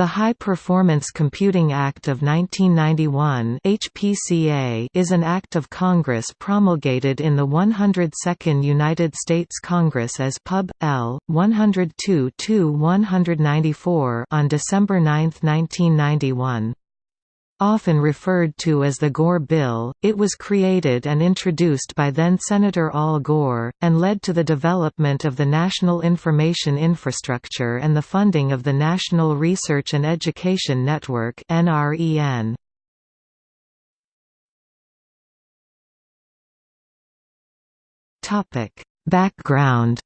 The High Performance Computing Act of 1991 HPCA is an act of Congress promulgated in the 102nd United States Congress as Pub. L. 102-194 on December 9, 1991. Often referred to as the Gore Bill, it was created and introduced by then-Senator Al Gore, and led to the development of the National Information Infrastructure and the funding of the National Research and Education Network Background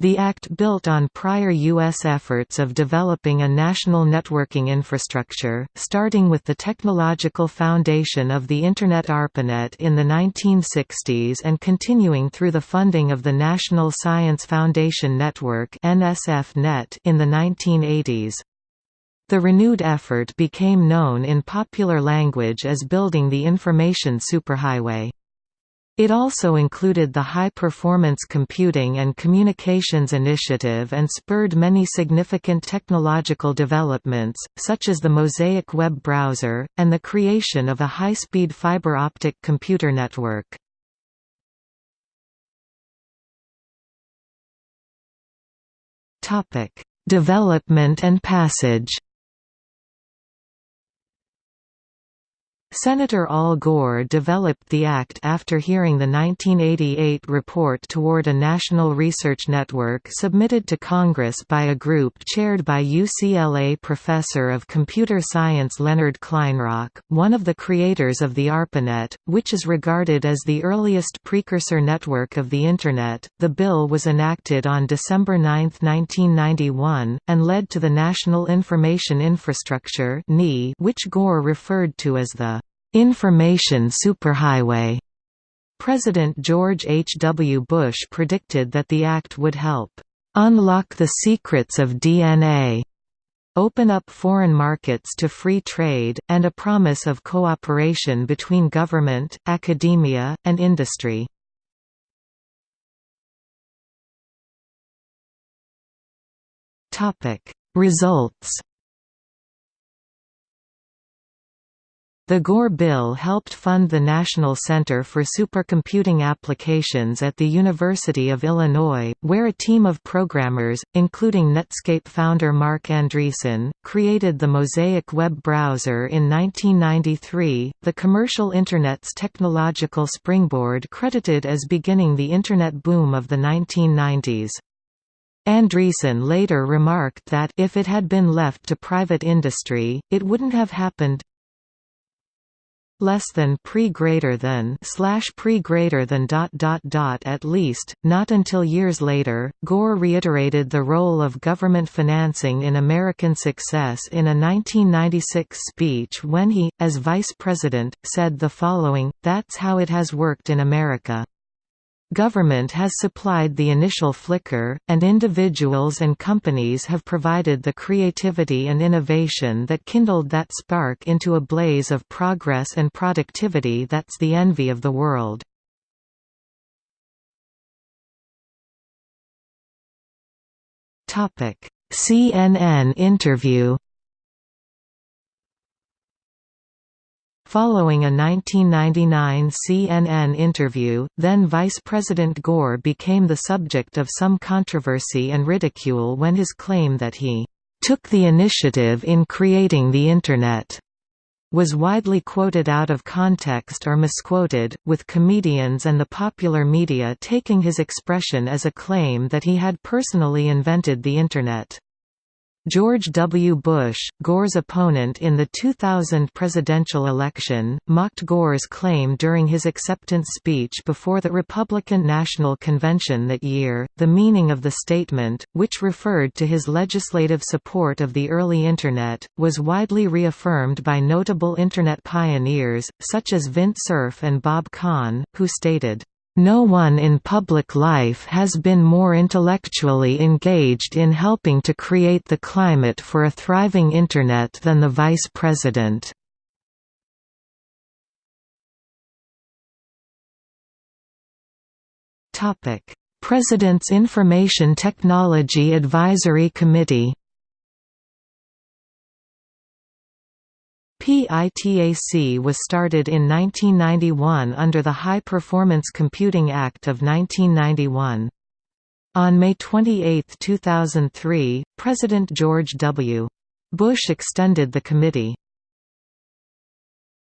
The Act built on prior U.S. efforts of developing a national networking infrastructure, starting with the technological foundation of the Internet ARPANET in the 1960s and continuing through the funding of the National Science Foundation Network in the 1980s. The renewed effort became known in popular language as building the information superhighway. It also included the High Performance Computing and Communications Initiative and spurred many significant technological developments, such as the Mosaic web browser, and the creation of a high-speed fiber optic computer network. Development and passage Senator Al Gore developed the act after hearing the 1988 report toward a national research network submitted to Congress by a group chaired by UCLA professor of computer science Leonard Kleinrock, one of the creators of the ARPANET, which is regarded as the earliest precursor network of the Internet. The bill was enacted on December 9, 1991, and led to the National Information Infrastructure which Gore referred to as the Information superhighway. President George H. W. Bush predicted that the act would help unlock the secrets of DNA, open up foreign markets to free trade, and a promise of cooperation between government, academia, and industry. Results The Gore Bill helped fund the National Center for Supercomputing Applications at the University of Illinois, where a team of programmers, including Netscape founder Marc Andreessen, created the Mosaic web browser in 1993, the commercial Internet's technological springboard credited as beginning the Internet boom of the 1990s. Andreessen later remarked that if it had been left to private industry, it wouldn't have happened less than pre greater than slash pre greater than dot dot dot at least not until years later Gore reiterated the role of government financing in American success in a 1996 speech when he as vice president said the following that's how it has worked in America Government has supplied the initial flicker, and individuals and companies have provided the creativity and innovation that kindled that spark into a blaze of progress and productivity that's the envy of the world. CNN interview Following a 1999 CNN interview, then Vice President Gore became the subject of some controversy and ridicule when his claim that he took the initiative in creating the Internet was widely quoted out of context or misquoted, with comedians and the popular media taking his expression as a claim that he had personally invented the Internet. George W. Bush, Gore's opponent in the 2000 presidential election, mocked Gore's claim during his acceptance speech before the Republican National Convention that year. The meaning of the statement, which referred to his legislative support of the early Internet, was widely reaffirmed by notable Internet pioneers, such as Vint Cerf and Bob Kahn, who stated, no one in public life has been more intellectually engaged in helping to create the climate for a thriving Internet than the Vice President. President's Information Technology Advisory Committee PITAC was started in 1991 under the High Performance Computing Act of 1991. On May 28, 2003, President George W. Bush extended the committee.